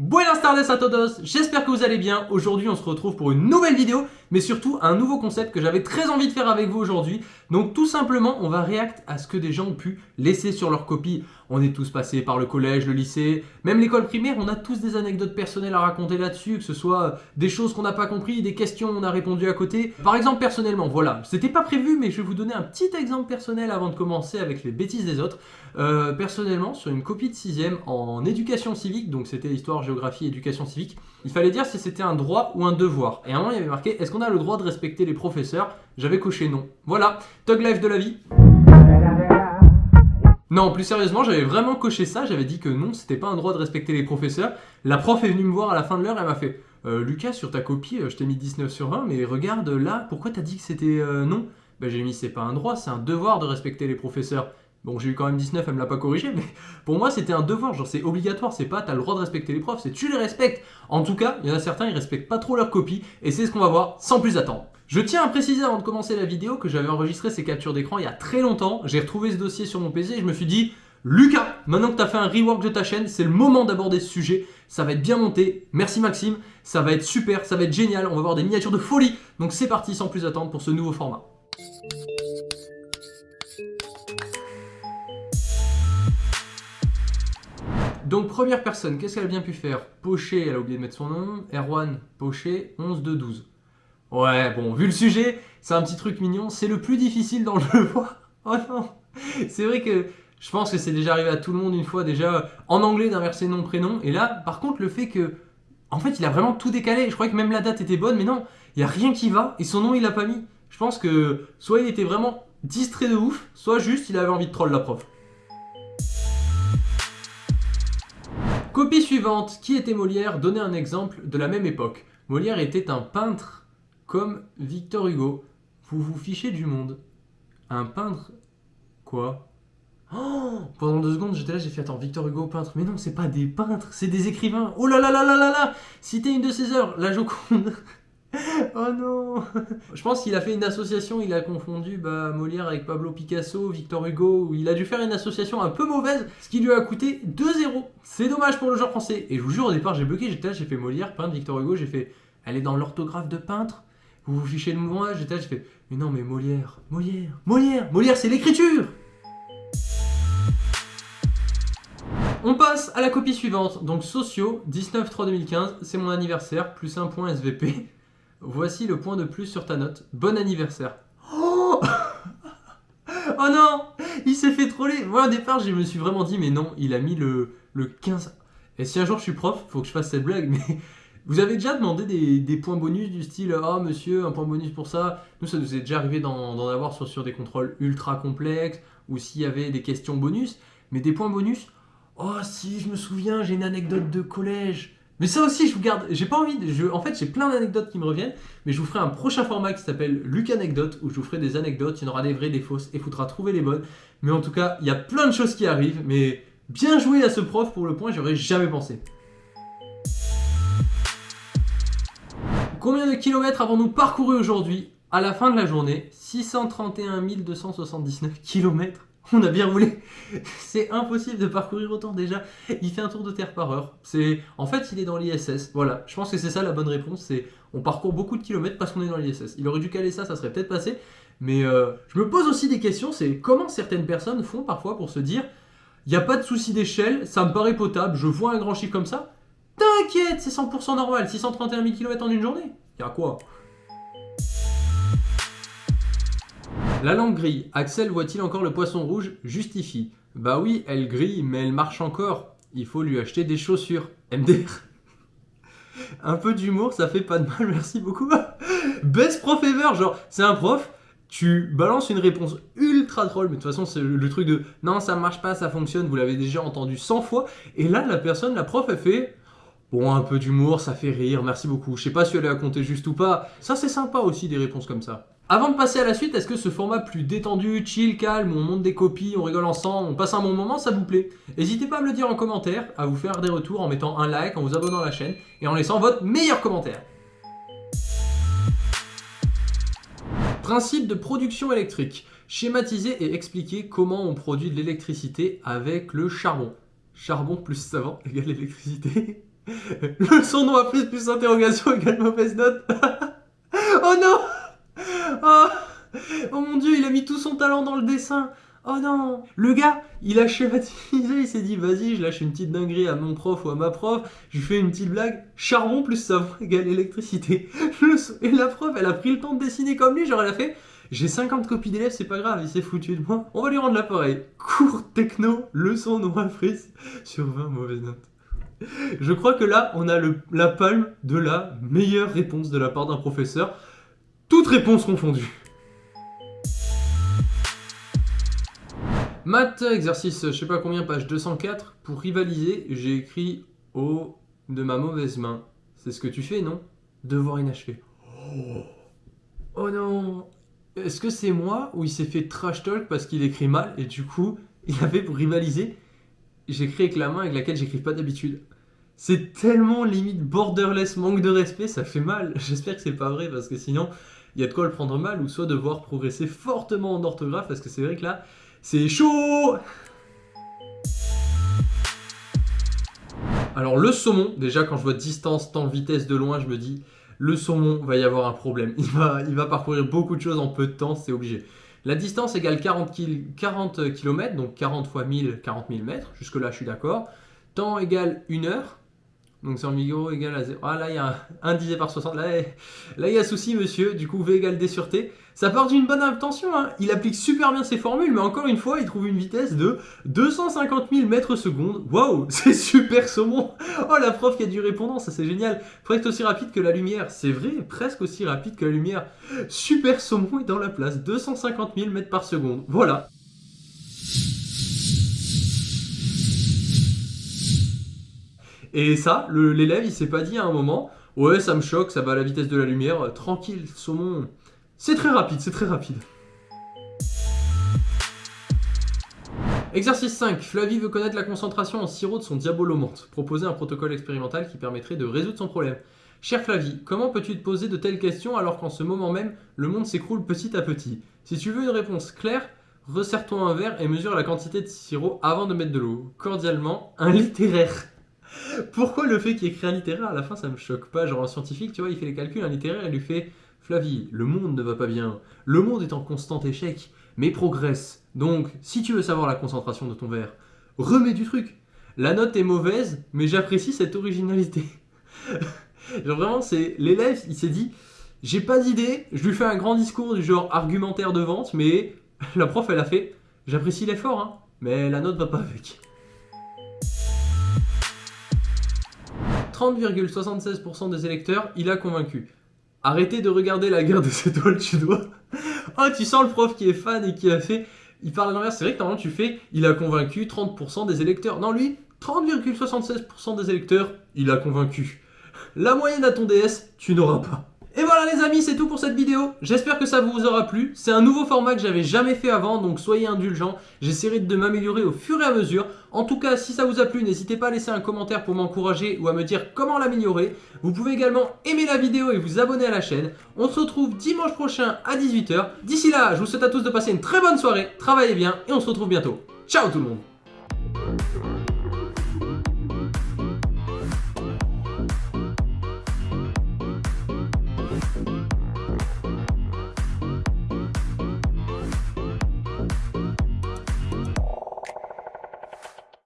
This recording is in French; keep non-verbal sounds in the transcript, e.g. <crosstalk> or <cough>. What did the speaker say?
Buenas tardes a todos, j'espère que vous allez bien. Aujourd'hui on se retrouve pour une nouvelle vidéo, mais surtout un nouveau concept que j'avais très envie de faire avec vous aujourd'hui. Donc tout simplement on va réact à ce que des gens ont pu laisser sur leur copie. On est tous passés par le collège, le lycée, même l'école primaire, on a tous des anecdotes personnelles à raconter là-dessus, que ce soit des choses qu'on n'a pas compris, des questions on a répondu à côté. Par exemple personnellement, voilà, c'était pas prévu mais je vais vous donner un petit exemple personnel avant de commencer avec les bêtises des autres. Euh, personnellement, sur une copie de 6ème en éducation civique, donc c'était histoire, géographie, éducation civique, il fallait dire si c'était un droit ou un devoir. Et à un moment, il y avait marqué est-ce qu'on a le droit de respecter les professeurs? J'avais coché non. Voilà, Tug Life de la vie. Non, plus sérieusement, j'avais vraiment coché ça, j'avais dit que non, c'était pas un droit de respecter les professeurs. La prof est venue me voir à la fin de l'heure, elle m'a fait euh, Lucas, sur ta copie, euh, je t'ai mis 19 sur 20, mais regarde là, pourquoi t'as dit que c'était non? Ben, J'ai mis c'est pas un droit, c'est un devoir de respecter les professeurs. Bon, j'ai eu quand même 19, elle me l'a pas corrigé, <laughs> mais pour moi, c'était un devoir. Genre, c'est obligatoire, c'est pas t'as le droit de respecter les profs, c'est tu les respectes. En tout cas, il y en a certains, ils respectent pas trop leur copie, et c'est ce qu'on va voir sans plus attendre. Je tiens à préciser avant de commencer la vidéo que j'avais enregistré ces captures d'écran il y a très longtemps. J'ai retrouvé ce dossier sur mon PC et je me suis dit, Lucas, maintenant que tu as fait un rework de ta chaîne, c'est le moment d'aborder ce sujet. Ça va être bien monté. Merci Maxime, ça va être super, ça va être génial. On va voir des miniatures de folie. Donc c'est parti sans plus attendre pour ce nouveau format. Donc première personne, qu'est-ce qu'elle a bien pu faire? Pocher, elle a oublié de mettre son nom. Erwan, Pocher, 11 de 12. Ouais, bon, vu le sujet, c'est un petit truc mignon. C'est le plus difficile dans le jeu. <laughs> oh non C'est vrai que je pense que c'est déjà arrivé à tout le monde une fois déjà en anglais d'inverser nom prénom. Et là, par contre, le fait que, en fait, il a vraiment tout décalé. Je croyais que même la date était bonne, mais non, il n'y a rien qui va. Et son nom, il l'a pas mis. Je pense que soit il était vraiment distrait de ouf, soit juste il avait envie de troll la prof. Copie suivante, qui était Molière? Donnez un exemple de la même époque. Molière était un peintre comme Victor Hugo. Vous vous fichez du monde. Un peintre Quoi? Oh Pendant deux secondes, j'étais là, j'ai fait attends, Victor Hugo peintre. Mais non, c'est pas des peintres, c'est des écrivains. Oh là là là là là là Citez une de ses œuvres, la Joconde. <laughs> oh non <laughs> Je pense qu'il a fait une association, il a confondu bah, Molière avec Pablo Picasso, Victor Hugo, il a dû faire une association un peu mauvaise, ce qui lui a coûté 2-0. C'est dommage pour le genre français. Et je vous jure, au départ, j'ai bloqué, j'étais là, j'ai fait Molière, peintre, Victor Hugo, j'ai fait, elle est dans l'orthographe de peintre? Vous vous fichez de moi J'étais là, j'ai fait, mais non, mais Molière, Molière, Molière, Molière, c'est l'écriture On passe à la copie suivante, donc Socio, 19-3-2015, c'est mon anniversaire, plus un point SVP. Voici le point de plus sur ta note. Bon anniversaire. Oh, <laughs> oh non Il s'est fait troller. Moi, au départ, je me suis vraiment dit, mais non, il a mis le, le 15. Et si un jour je suis prof, faut que je fasse cette blague, <laughs> mais... Vous avez déjà demandé des, points bonus du style « Ah oh, monsieur, un point bonus pour ça ?» Nous, ça nous est déjà arrivé d'en avoir sur, des contrôles ultra complexes ou s'il y avait des questions bonus. Mais des points bonus Oh si, je me souviens, j'ai une anecdote de collège. Mais ça aussi, je vous garde, j'ai pas envie, de, en fait j'ai plein d'anecdotes qui me reviennent, mais je vous ferai un prochain format qui s'appelle Luc Anecdote, où je vous ferai des anecdotes, il y en aura des vraies, des fausses, et il faudra trouver les bonnes. Mais en tout cas, il y a plein de choses qui arrivent, mais bien joué à ce prof pour le point, j'aurais jamais pensé. Combien de kilomètres avons-nous parcouru aujourd'hui À la fin de la journée, 631 279 kilomètres on a bien roulé. <laughs> C'est impossible de parcourir autant déjà. Il fait un tour de terre par heure. C'est En fait, il est dans l'ISS. Voilà, je pense que c'est ça la bonne réponse. C'est on parcourt beaucoup de kilomètres parce qu'on est dans l'ISS. Il aurait dû caler ça, ça serait peut-être passé. Mais euh, je me pose aussi des questions. C'est comment certaines personnes font parfois pour se dire il n'y a pas de souci d'échelle, ça me paraît potable, je vois un grand chiffre comme ça. T'inquiète, c'est 100% normal. 631 000 km en une journée. Il y a quoi? La lampe grille. Axel voit-il encore le poisson rouge? Justifie. Bah oui, elle grille, mais elle marche encore. Il faut lui acheter des chaussures. MDR. un peu d'humour, ça fait pas de mal, merci beaucoup. Best prof ever, genre, c'est un prof, tu balances une réponse ultra troll, mais de toute façon, c'est le, truc de « Non, ça marche pas, ça fonctionne, vous l'avez déjà entendu 100 fois. » Et là, la personne, la prof, elle fait « Bon, un peu d'humour, ça fait rire, merci beaucoup. Je sais pas si elle a compté juste ou pas. » Ça, c'est sympa aussi, des réponses comme ça. Avant de passer à la suite, est-ce que ce format plus détendu, chill, calme, on monte des copies, on rigole ensemble, on passe un bon moment, ça vous plaît? N'hésitez pas à me le dire en commentaire, à vous faire des retours en mettant un like, en vous abonnant à la chaîne et en laissant votre meilleur commentaire. Principe de production électrique. Schématiser et expliquer comment on produit de l'électricité avec le charbon. Charbon plus savant <laughs> égale électricité. Leçon noir plus plus interrogation égale mauvaise note. <laughs> oh non <laughs> oh, oh mon dieu, il a mis tout son talent dans le dessin. Oh non Le gars, il a schématisé, il s'est dit, vas-y, je lâche une petite dinguerie à mon prof ou à ma prof, je fais une petite blague, charbon plus savon égale électricité. <laughs> Et la prof, elle a pris le temps de dessiner comme lui, genre elle a fait, j'ai 50 copies d'élèves, c'est pas grave, il s'est foutu de moi, on va lui rendre l'appareil. Cours techno, leçon noire frise, sur 20 mauvaises notes. Je crois que là, on a la palme de la meilleure réponse de la part d'un professeur, toutes réponses confondues. Maths, exercice, je sais pas combien, page 204. Pour rivaliser, j'ai écrit au de ma mauvaise main. C'est ce que tu fais, non? Devoir inachevé. Oh, oh non Est-ce que c'est moi ou il s'est fait trash talk parce qu'il écrit mal et du coup, il avait pour rivaliser? J'écris avec la main avec laquelle j'écris pas d'habitude. C'est tellement limite borderless, manque de respect, ça fait mal. <laughs> J'espère que c'est pas vrai parce que sinon, il y a de quoi le prendre mal ou soit devoir progresser fortement en orthographe parce que c'est vrai que là, c'est chaud Alors le saumon, déjà quand je vois distance, temps, vitesse de loin, je me dis le saumon va y avoir un problème. Il va, il va parcourir beaucoup de choses en peu de temps, c'est obligé. La distance égale 40, km, donc 40 fois 1000, 40 000 mètres. Jusque là, je suis d'accord. Temps égale 1 heure. Donc 100 millions égale à 0. Ah là, il y a 1 divisé par 60. Là, là, il y a souci, monsieur. Du coup, V égale D sur T. Ça part d'une bonne intention. Hein. Il applique super bien ses formules, mais encore une fois, il trouve une vitesse de 250 000 mètres secondes. Waouh, <laughs> c'est super saumon. Oh, la prof qui a du répondant, ça c'est génial. Presque aussi rapide que la lumière. C'est vrai, presque aussi rapide que la lumière. Super saumon est dans la place. 250 000 mètres par seconde. Voilà. Et ça, l'élève, il s'est pas dit à un moment, ouais, ça me choque, ça va à la vitesse de la lumière, euh, tranquille, saumon. C'est très rapide, c'est très rapide. Exercice 5. Flavie veut connaître la concentration en sirop de son diabolomante. Proposer un protocole expérimental qui permettrait de résoudre son problème. Cher Flavie, comment peux-tu te poser de telles questions alors qu'en ce moment même, le monde s'écroule petit à petit? Si tu veux une réponse claire, resserre-toi un verre et mesure la quantité de sirop avant de mettre de l'eau. Cordialement, un littéraire. Pourquoi le fait qu'il écrit un littéraire à la fin ça me choque pas? Genre un scientifique, tu vois, il fait les calculs, un littéraire, il lui fait Flavie, le monde ne va pas bien, le monde est en constant échec, mais progresse. Donc, si tu veux savoir la concentration de ton verre, remets du truc. La note est mauvaise, mais j'apprécie cette originalité. <laughs> genre vraiment, c'est l'élève, il s'est dit j'ai pas d'idée, je lui fais un grand discours du genre argumentaire de vente, mais <laughs> la prof elle a fait j'apprécie l'effort, hein, mais la note va pas avec. 30,76% des électeurs, il a convaincu. Arrêtez de regarder la guerre des étoiles, tu dois. <laughs> oh, tu sens le prof qui est fan et qui a fait... Il parle à l'envers, c'est vrai que normalement tu fais, il a convaincu 30% des électeurs. Non, lui, 30,76% des électeurs, il a convaincu. La moyenne à ton DS, tu n'auras pas. Voilà les amis, c'est tout pour cette vidéo. J'espère que ça vous aura plu. C'est un nouveau format que j'avais jamais fait avant, donc soyez indulgents. J'essaierai de m'améliorer au fur et à mesure. En tout cas, si ça vous a plu, n'hésitez pas à laisser un commentaire pour m'encourager ou à me dire comment l'améliorer. Vous pouvez également aimer la vidéo et vous abonner à la chaîne. On se retrouve dimanche prochain à 18h. D'ici là, je vous souhaite à tous de passer une très bonne soirée, travaillez bien et on se retrouve bientôt. Ciao tout le monde